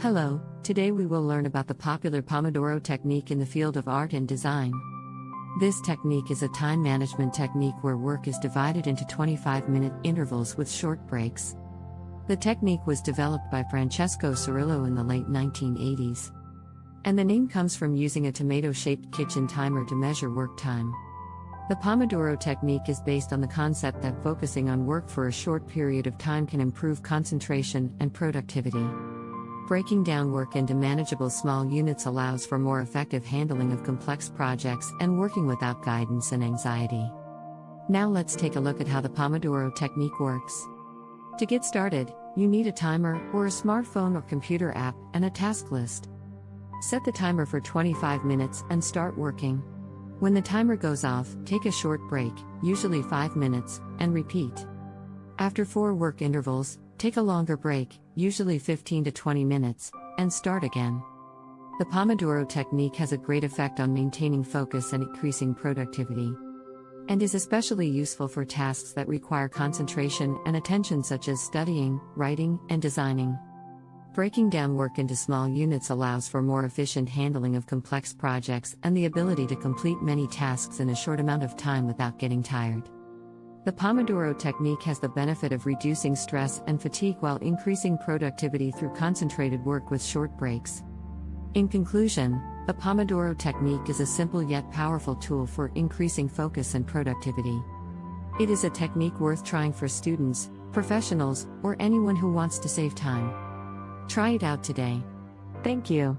Hello, today we will learn about the popular Pomodoro technique in the field of art and design. This technique is a time management technique where work is divided into 25 minute intervals with short breaks. The technique was developed by Francesco Cirillo in the late 1980s. And the name comes from using a tomato shaped kitchen timer to measure work time. The Pomodoro technique is based on the concept that focusing on work for a short period of time can improve concentration and productivity. Breaking down work into manageable small units allows for more effective handling of complex projects and working without guidance and anxiety. Now let's take a look at how the Pomodoro technique works. To get started, you need a timer or a smartphone or computer app and a task list. Set the timer for 25 minutes and start working. When the timer goes off, take a short break, usually 5 minutes, and repeat. After 4 work intervals, take a longer break, usually 15 to 20 minutes, and start again. The Pomodoro technique has a great effect on maintaining focus and increasing productivity. And is especially useful for tasks that require concentration and attention, such as studying, writing, and designing. Breaking down work into small units allows for more efficient handling of complex projects and the ability to complete many tasks in a short amount of time without getting tired. The Pomodoro technique has the benefit of reducing stress and fatigue while increasing productivity through concentrated work with short breaks. In conclusion, the Pomodoro technique is a simple yet powerful tool for increasing focus and productivity. It is a technique worth trying for students, professionals, or anyone who wants to save time. Try it out today. Thank you.